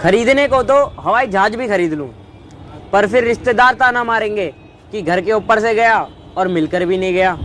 खरीदने को तो हवाई जहाज़ भी खरीद लूँ, पर फिर रिश्तेदार ताना मारेंगे कि घर के ऊपर से गया और मिलकर भी नहीं गया।